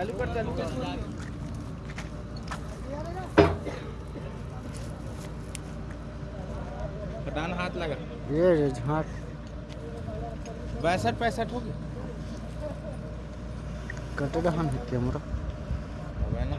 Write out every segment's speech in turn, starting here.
चालू कर चालू कर। कटान हाथ लगा। ये झाँक। बासठ पैंसठ होगी। कटे दहन है कैमरा होगा ना।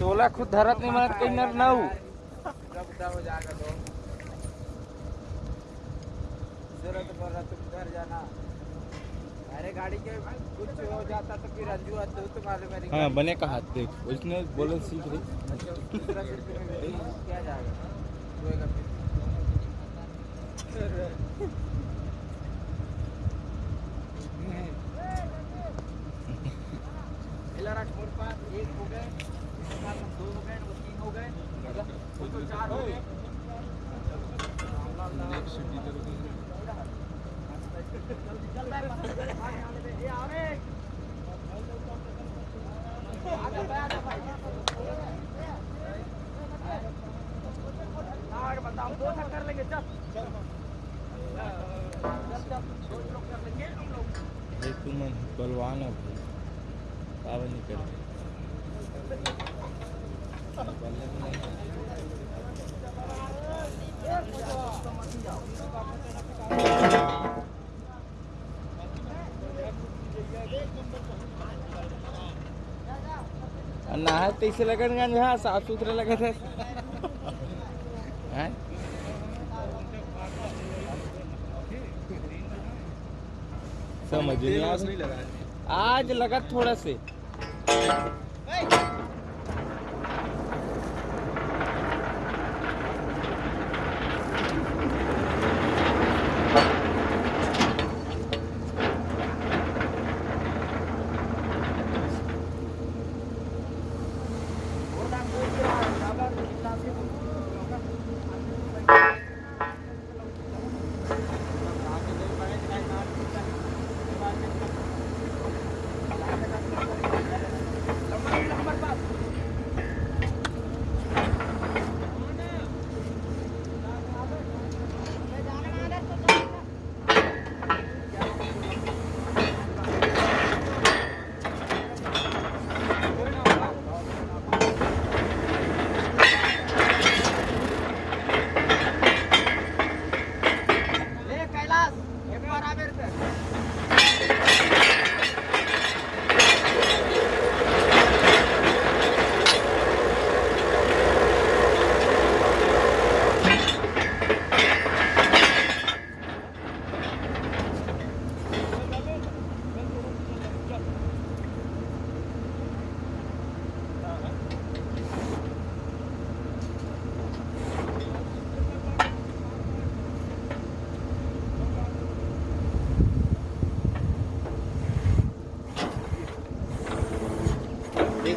तोला खुद धरत नहीं मारत कहीं नर ना तो ज़रूरत घर जाना। अरे गाड़ी के कुछ हो जाता तो फिर अंजू तो मालूम हाँ बने का हाथ देख उसने बोले सीख रही। तुम्हें क्या जाएगा रोएगा फिर इलारा मोर पास एक हो गए इसके बाद हम दो हो गए वो तीन हो गए वो तो चार हो गए जल्दी चल रहा है भाई आने दे ये आ रे आजा भाई आजा भाई आगे बता हम दो कर लेंगे चल चल चल दो लोग कर लेंगे हम लोग भाई तू बलवान है भाई। नहीं कर नहा तैसे लगन गंज साफ़ सुथरा लगा था हैं? समझ नहीं आज लगा थोड़ा से।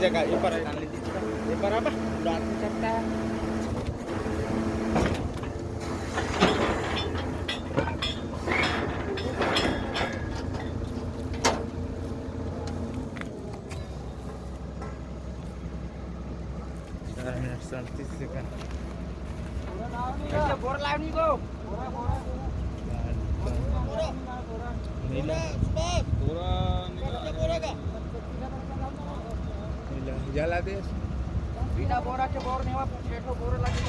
ये जगह ये पर डाल लीजिए ये पर अब डाल सकता है चार नीला जला दे बिना बोरा के बोर नहीं हुआ पेटो बोर लगे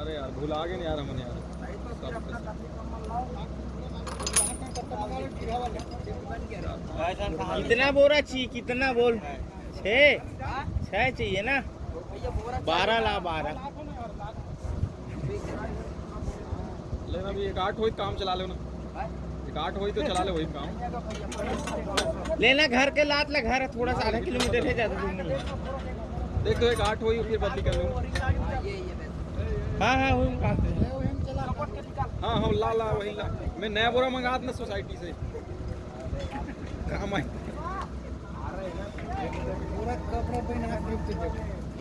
अरे यार भुला गए यार हमने यार। तो कितना बोरा चाहिए कितना बोल? छः? छः चाहिए ना? बारह ला बारह। लेना भी एक आठ तो काम चला लो आठ होई तो चला ले वही काम। लेना घर के लात ला घर थोड़ा सा आधा किलोमीटर है ज़्यादा दूर नहीं देख तो एक आठ होई फिर बदली कर लूँगा। हाँ हाँ वही काम से हाँ। हाँ ला ला वही ला। मैं नया बोरा मंगा ना सोसाइटी से। काम आए।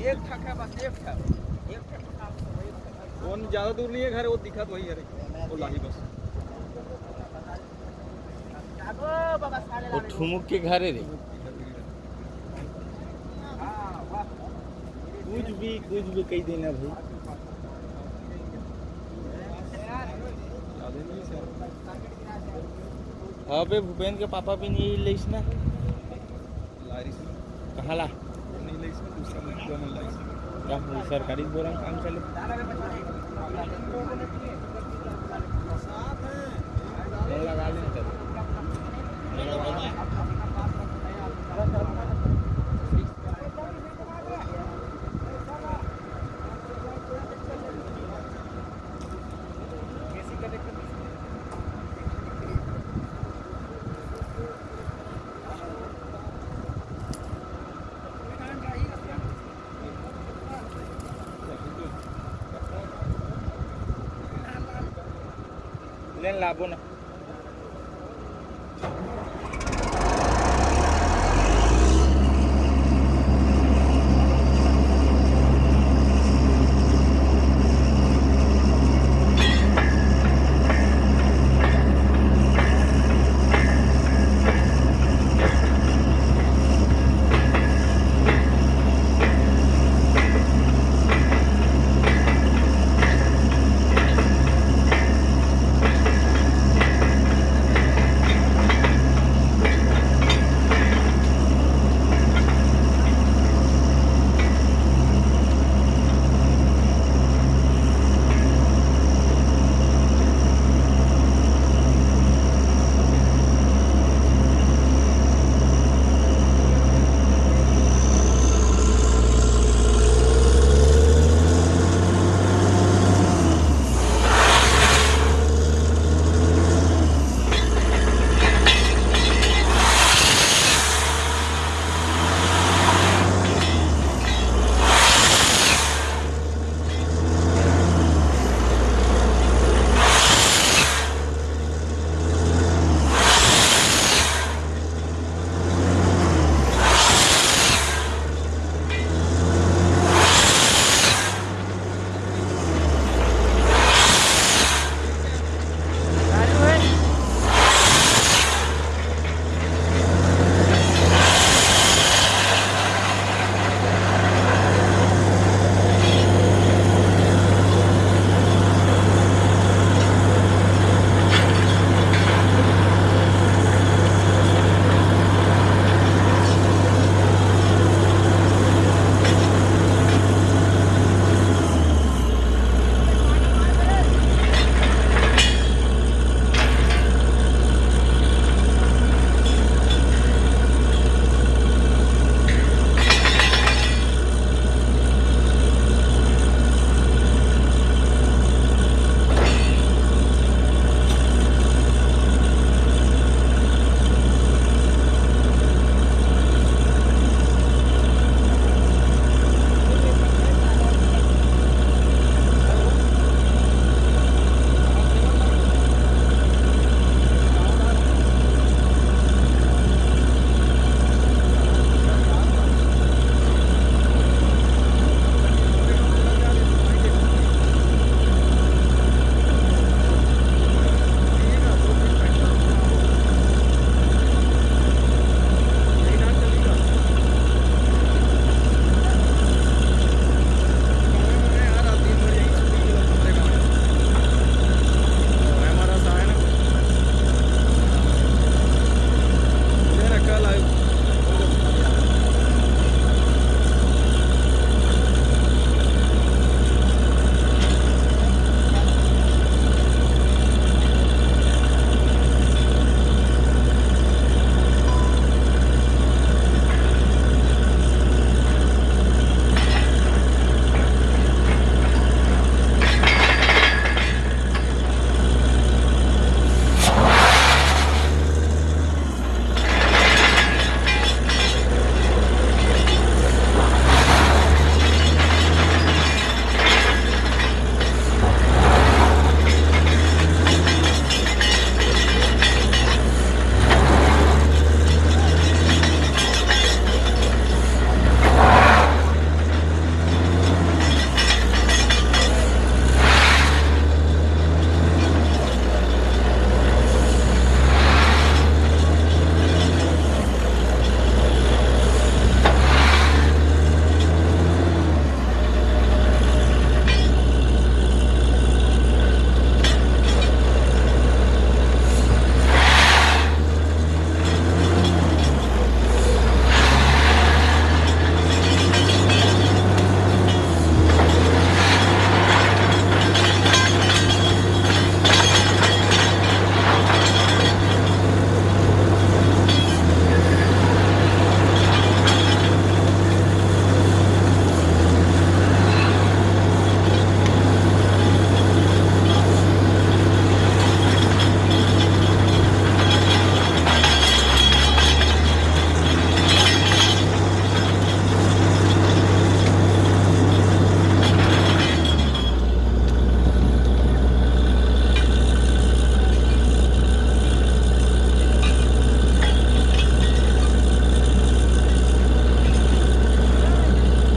एक ठक है बस एक ठक। एक ठक वो ज़्यादा दूर नहीं है घर वो दिखत वही है रे। वो लाही बस। वो ठुमुक के घर है रे। कुछ भी कुछ भी कही देना भाई। हाँ बे भूपेंद्र के पापा भी नहीं लेस ना। कहाँ ला? क्या सरकारी बोरा में काम चले? लगा ले। तब लेन लाबो ना